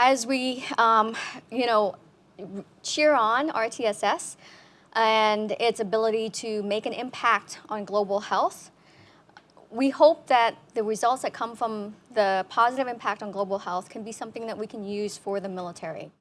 As we, um, you know, cheer on RTSS and its ability to make an impact on global health, we hope that the results that come from the positive impact on global health can be something that we can use for the military.